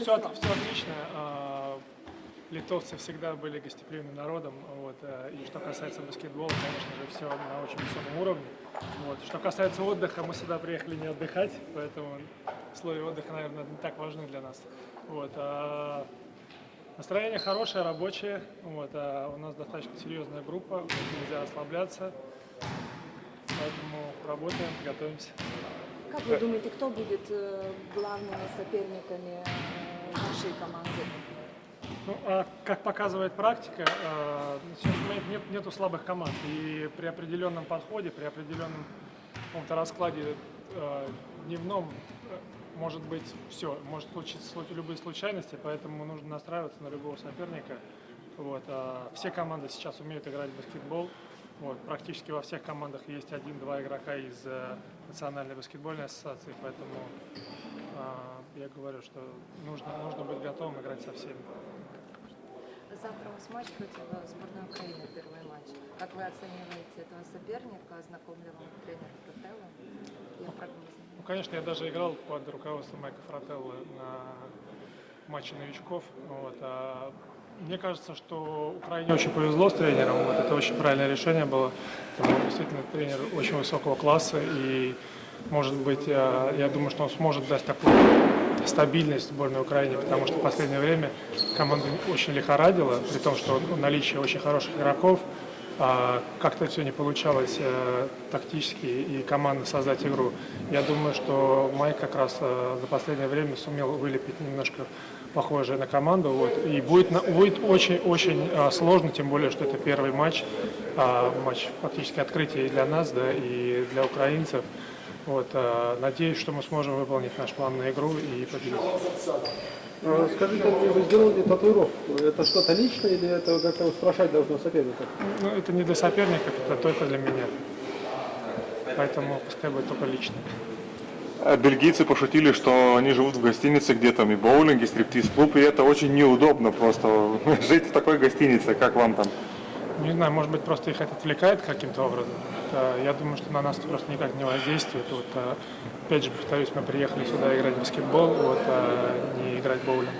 Все, все отлично. А, Литовцы всегда были гостеприимным народом. Вот. э, И что касается баскетбола, конечно же, все на очень высоком уровне. Вот. Что касается отдыха, мы сюда приехали не отдыхать, поэтому условия отдыха, наверное, не так важны для нас. Вот. а Настроение хорошее, рабочее. Вот. а У нас достаточно серьезная группа, нельзя расслабляться. Поэтому работаем, готовимся. Как вы думаете, кто будет э, главными соперниками э, нашей команды? Ну, а как показывает практика, э, сейчас нет, нет, нету слабых команд. И при определенном подходе, при определенном каком-то раскладе дневном может быть все, может случиться слу- любые случайности, поэтому нужно настраиваться на любого соперника. Вот, а все команды сейчас умеют играть в баскетбол. Вот, практически во всех командах есть один-два игрока из э, Национальной баскетбольной ассоциации, поэтому э, я говорю, что нужно, нужно быть готовым играть со всеми. Завтра у вас матч против э, сборной Украины, первый матч. Как вы оцениваете этого соперника? Знаком ли вам тренер Фрателло? Я прогнозы. Ну, конечно, я даже играл под руководством Майка Фрателло на матче новичков. Вот, а мне кажется, что Украине очень повезло с тренером. Вот, это очень правильное решение было. Потому что действительно тренер очень высокого класса. И, может быть, я, я думаю, что он сможет дать такую стабильность сборной Украине, потому что в последнее время команда очень лихорадила, при том, что наличие очень хороших игроков, а, как-то все не получалось э, тактически и командно создать игру. Я думаю, что Майк как раз э, за последнее время сумел вылепить немножко похожее на команду. Вот, и будет, будет очень-очень э, сложно, тем более, что это первый матч, а, матч фактически открытие и для нас, да, и для украинцев. Вот, э, надеюсь, что мы сможем выполнить наш план на игру и победить. А, Скажите, вы сделали татуировку. Это что-то личное или это как-то устрашать должно соперника? Ну, это не для соперников, это только для меня. Поэтому пускай будет только лично. Э, Бельгийцы пошутили, что они живут в гостинице, где там и боулинг, и стриптиз-клуб, и это очень неудобно просто жить в такой гостинице, как вам там. Не знаю, может быть, просто их это отвлекает каким-то образом. Я думаю, что на нас это просто никак не воздействует. Вот, э, опять же, повторюсь, мы приехали сюда играть в баскетбол, вот, а не играть в боулинг.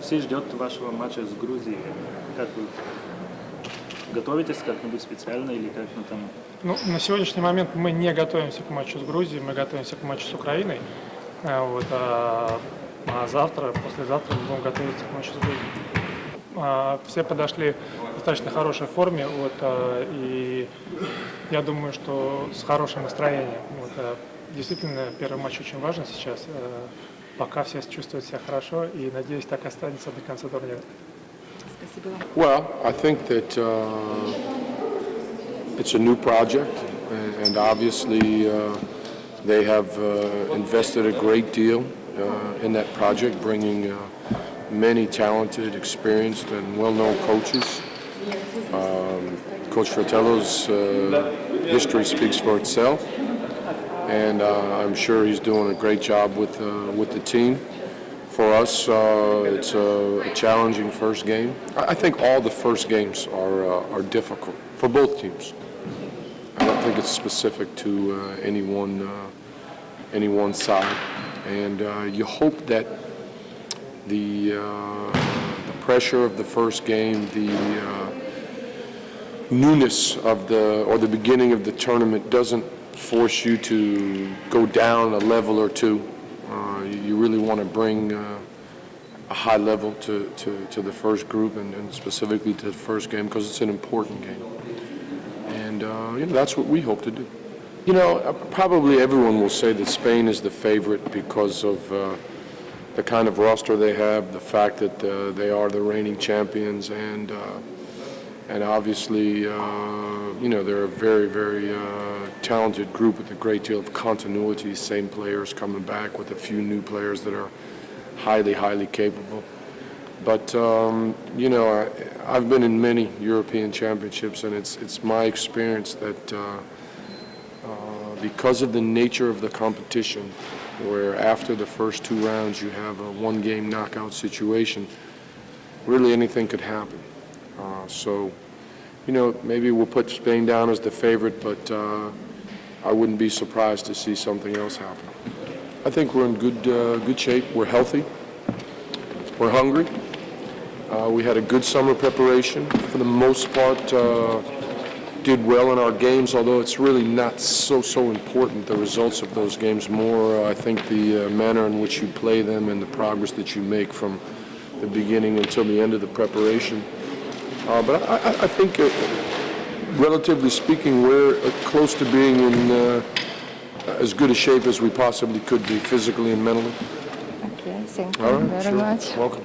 Все ждет вашего матча с Грузией. Как вы готовитесь как-нибудь специально или как ну, там? Ну, на сегодняшний момент мы не готовимся к матчу с Грузией, мы готовимся к матчу с Украиной. Э, Вот, а, а завтра, послезавтра мы будем готовиться к матчу с Грузией. А, Все подошли в достаточно хорошей форме, вот, а, и я думаю, что с хорошим настроением. Вот, а, Действительно, первый матч очень важен сейчас. э, Пока все чувствуют себя хорошо, и надеюсь, так останется до конца турнира. Well, I think that uh, it's a new project, and obviously uh, they have uh, invested a great deal uh, in that project, bringing uh, many talented, experienced, and well-known coaches. Um, Coach Fratello's uh, history speaks for itself, and I'm sure he's doing a great job with with the team. For us, uh, it's a, a challenging first game. I, think all the first games are uh, are difficult for both teams. I don't think it's specific to uh, any one uh, any one side, and uh, you hope that the uh, the pressure of the first game, the newness of the or the beginning of the tournament doesn't force you to go down a level or two. Uh, you you really want to bring uh, a high level to, to, to the first group and, and specifically to the first game because it's an important game. And uh, you know that's what we hope to do. You know, uh, probably everyone will say that Spain is the favorite because of uh, the kind of roster they have, the fact that they are the reigning champions, and and obviously, uh, you know, they're a very, very uh, talented group with a great deal of continuity. Same players coming back with a few new players that are highly, highly capable. But um, you know, I, I've been in many European championships, and it's it's my experience that uh, uh, because of the nature of the competition, where after the first two rounds you have a one-game knockout situation, really anything could happen. Uh, so, you know, maybe we'll put Spain down as the favorite, but uh, I wouldn't be surprised to see something else happen. I think we're in good uh, good shape. We're healthy. We're hungry. Uh, We had a good summer preparation. For the most part, uh, did well in our games, although it's really not so, so important, the results of those games. More, uh, I think, the uh, manner in which you play them and the progress that you make from the beginning until the end of the preparation. Uh, But I, I- I think, uh, relatively speaking, we're uh, close to being in uh, as good a shape as we possibly could be, physically and mentally. Okay, thank All you right, very sure. much. Welcome.